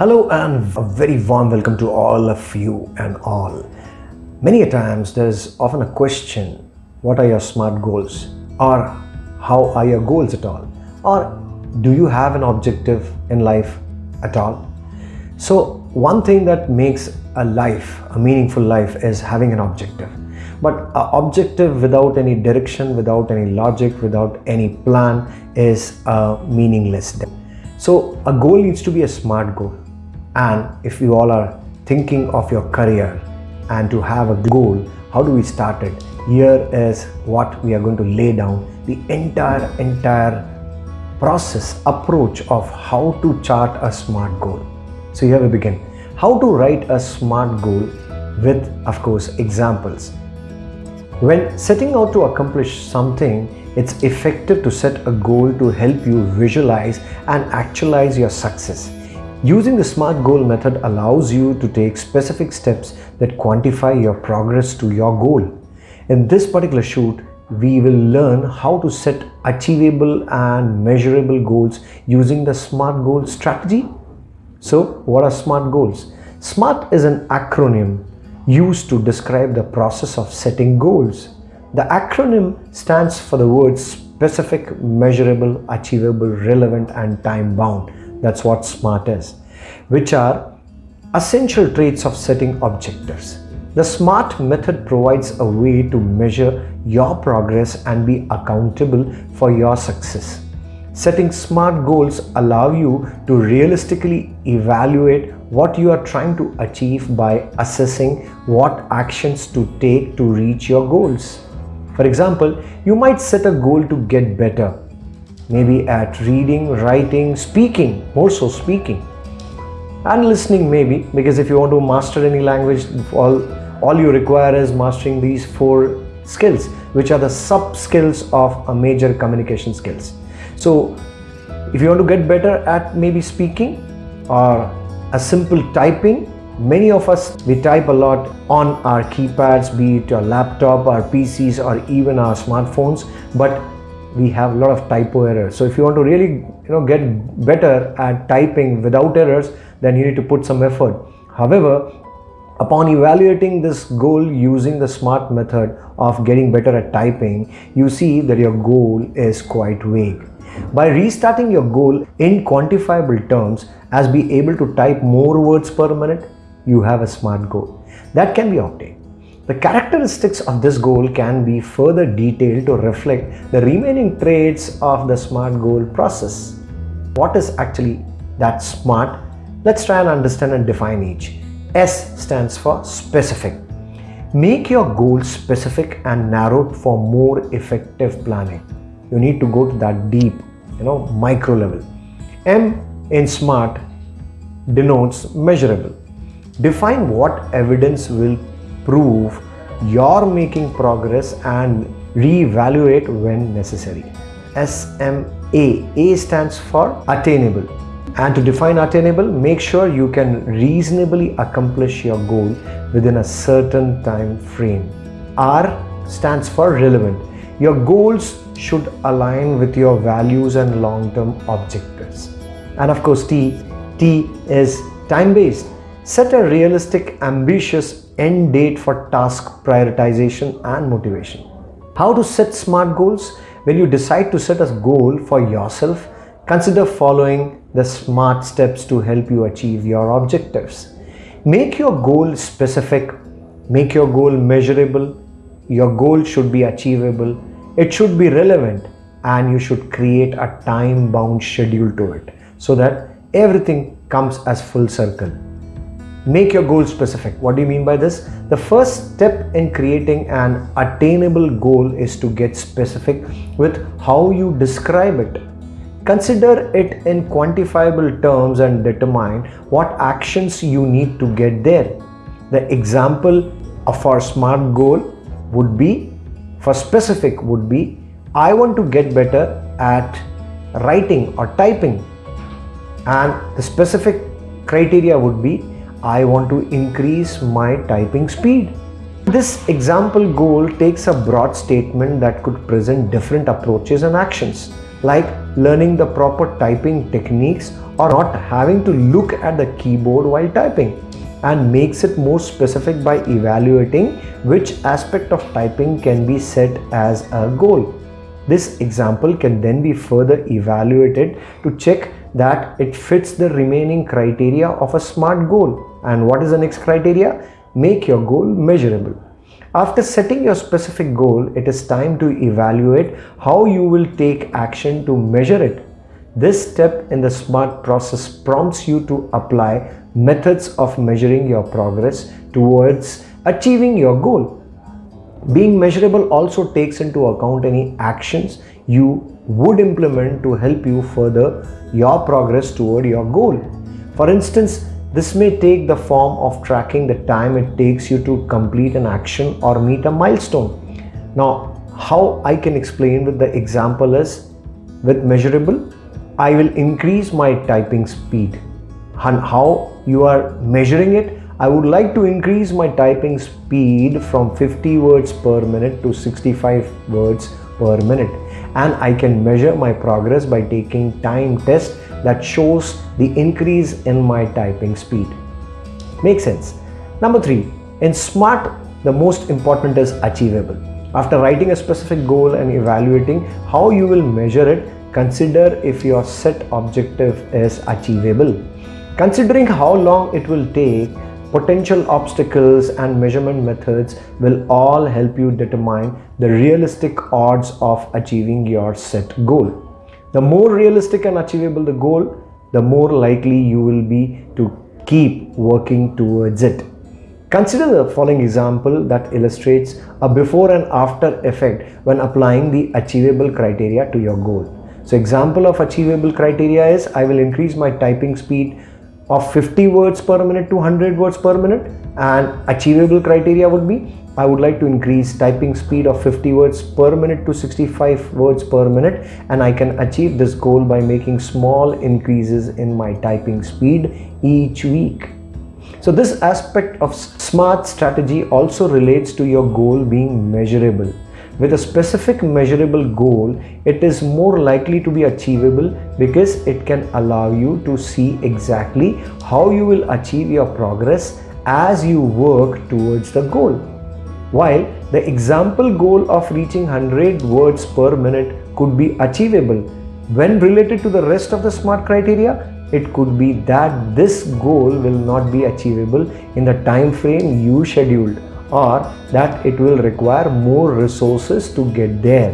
Hello and a very warm welcome to all of you and all. Many a times there is often a question, what are your SMART goals? Or how are your goals at all? Or do you have an objective in life at all? So one thing that makes a life, a meaningful life is having an objective. But an objective without any direction, without any logic, without any plan is a meaningless. So a goal needs to be a smart goal and if you all are thinking of your career and to have a goal, how do we start it? Here is what we are going to lay down the entire, entire process, approach of how to chart a smart goal. So here we begin. How to write a smart goal with, of course, examples. When setting out to accomplish something, it's effective to set a goal to help you visualize and actualize your success. Using the SMART goal method allows you to take specific steps that quantify your progress to your goal. In this particular shoot, we will learn how to set achievable and measurable goals using the SMART goal strategy. So what are SMART goals? SMART is an acronym used to describe the process of setting goals. The acronym stands for the words specific, measurable, achievable, relevant and time bound. That's what SMART is, which are essential traits of setting objectives. The SMART method provides a way to measure your progress and be accountable for your success. Setting SMART goals allow you to realistically evaluate what you are trying to achieve by assessing what actions to take to reach your goals. For example, you might set a goal to get better maybe at reading, writing, speaking, more so speaking and listening maybe because if you want to master any language all, all you require is mastering these four skills which are the sub skills of a major communication skills. So if you want to get better at maybe speaking or a simple typing many of us we type a lot on our keypads be it your laptop our PCs or even our smartphones but we have a lot of typo errors. So if you want to really you know get better at typing without errors, then you need to put some effort. However, upon evaluating this goal using the SMART method of getting better at typing, you see that your goal is quite vague. By restarting your goal in quantifiable terms as be able to type more words per minute, you have a SMART goal. That can be obtained. The characteristics of this goal can be further detailed to reflect the remaining traits of the SMART goal process. What is actually that SMART? Let's try and understand and define each. S stands for specific. Make your goal specific and narrowed for more effective planning. You need to go to that deep, you know, micro level. M in SMART denotes measurable. Define what evidence will prove you're making progress and reevaluate when necessary. SMA. A stands for attainable. And to define attainable, make sure you can reasonably accomplish your goal within a certain time frame. R stands for relevant. Your goals should align with your values and long-term objectives. And of course, T, T is time-based. Set a realistic, ambitious end date for task prioritization and motivation. How to set SMART goals? When you decide to set a goal for yourself, consider following the SMART steps to help you achieve your objectives. Make your goal specific, make your goal measurable, your goal should be achievable, it should be relevant and you should create a time bound schedule to it so that everything comes as full circle. Make your goal specific. What do you mean by this? The first step in creating an attainable goal is to get specific with how you describe it. Consider it in quantifiable terms and determine what actions you need to get there. The example of our SMART goal would be, for specific would be, I want to get better at writing or typing and the specific criteria would be I want to increase my typing speed. This example goal takes a broad statement that could present different approaches and actions like learning the proper typing techniques or not having to look at the keyboard while typing and makes it more specific by evaluating which aspect of typing can be set as a goal. This example can then be further evaluated to check that it fits the remaining criteria of a SMART goal. And what is the next criteria? Make your goal measurable. After setting your specific goal, it is time to evaluate how you will take action to measure it. This step in the SMART process prompts you to apply methods of measuring your progress towards achieving your goal. Being measurable also takes into account any actions you would implement to help you further your progress toward your goal. For instance, this may take the form of tracking the time it takes you to complete an action or meet a milestone. Now, how I can explain with the example is with measurable, I will increase my typing speed. And how you are measuring it, I would like to increase my typing speed from 50 words per minute to 65 words per minute and I can measure my progress by taking time test that shows the increase in my typing speed. Makes sense. Number three, in SMART, the most important is achievable. After writing a specific goal and evaluating how you will measure it, consider if your set objective is achievable. Considering how long it will take, potential obstacles and measurement methods will all help you determine the realistic odds of achieving your set goal. The more realistic and achievable the goal, the more likely you will be to keep working towards it. Consider the following example that illustrates a before and after effect when applying the achievable criteria to your goal. So example of achievable criteria is I will increase my typing speed of 50 words per minute to 100 words per minute and achievable criteria would be I would like to increase typing speed of 50 words per minute to 65 words per minute and I can achieve this goal by making small increases in my typing speed each week. So this aspect of SMART strategy also relates to your goal being measurable. With a specific measurable goal, it is more likely to be achievable because it can allow you to see exactly how you will achieve your progress as you work towards the goal. While the example goal of reaching 100 words per minute could be achievable, when related to the rest of the SMART criteria, it could be that this goal will not be achievable in the time frame you scheduled or that it will require more resources to get there.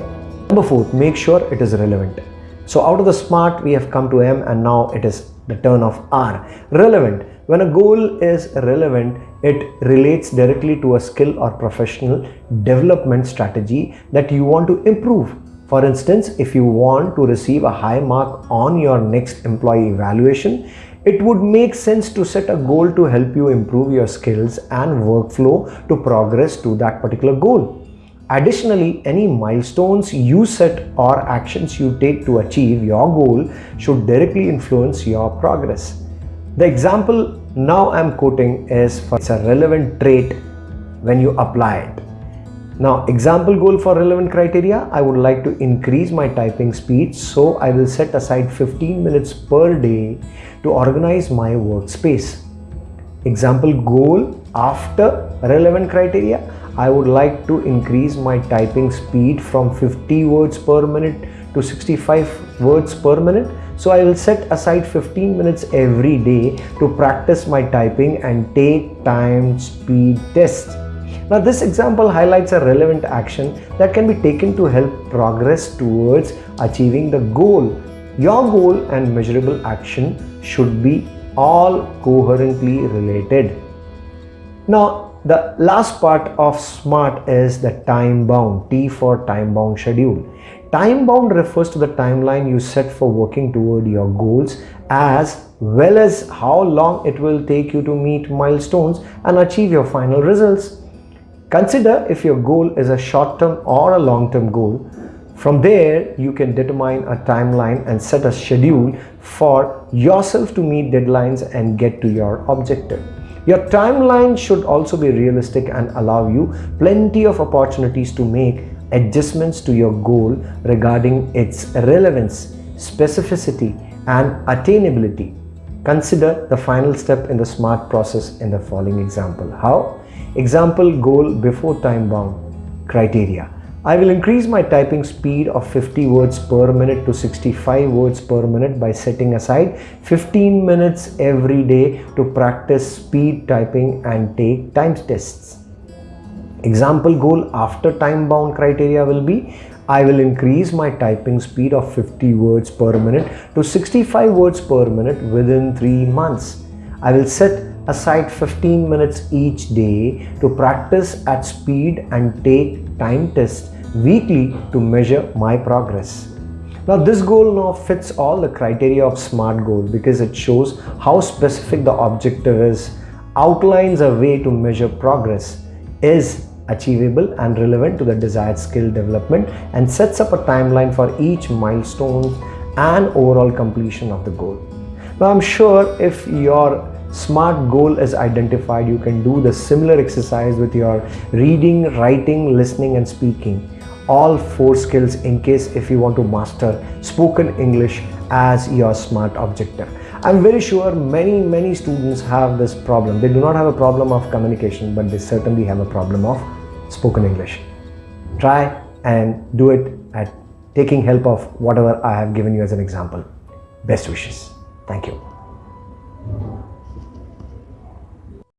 Number four, make sure it is relevant. So out of the smart, we have come to M and now it is the turn of R. Relevant. When a goal is relevant, it relates directly to a skill or professional development strategy that you want to improve. For instance, if you want to receive a high mark on your next employee evaluation, it would make sense to set a goal to help you improve your skills and workflow to progress to that particular goal. Additionally, any milestones you set or actions you take to achieve your goal should directly influence your progress. The example now I'm quoting is for it's a relevant trait when you apply it. Now example goal for relevant criteria, I would like to increase my typing speed so I will set aside 15 minutes per day to organize my workspace. Example goal after relevant criteria, I would like to increase my typing speed from 50 words per minute to 65 words per minute. So I will set aside 15 minutes every day to practice my typing and take time speed tests. Now this example highlights a relevant action that can be taken to help progress towards achieving the goal. Your goal and measurable action should be all coherently related. Now the last part of SMART is the time bound, T for time bound schedule. Time bound refers to the timeline you set for working toward your goals as well as how long it will take you to meet milestones and achieve your final results. Consider if your goal is a short-term or a long-term goal. From there, you can determine a timeline and set a schedule for yourself to meet deadlines and get to your objective. Your timeline should also be realistic and allow you plenty of opportunities to make adjustments to your goal regarding its relevance. specificity, and attainability. Consider the final step in the SMART process in the following example. How? Example goal before time bound criteria. I will increase my typing speed of 50 words per minute to 65 words per minute by setting aside 15 minutes every day to practice speed typing and take time tests. Example goal after time bound criteria will be I will increase my typing speed of 50 words per minute to 65 words per minute within 3 months. I will set aside 15 minutes each day to practice at speed and take time tests weekly to measure my progress. Now this goal now fits all the criteria of SMART goal because it shows how specific the objective is, outlines a way to measure progress, is achievable and relevant to the desired skill development and sets up a timeline for each milestone and overall completion of the goal. Now I'm sure if your SMART goal is identified, you can do the similar exercise with your reading, writing, listening and speaking all four skills in case if you want to master spoken English as your SMART objective. I'm very sure many, many students have this problem. They do not have a problem of communication, but they certainly have a problem of spoken English. Try and do it at taking help of whatever I have given you as an example. Best wishes. Thank you.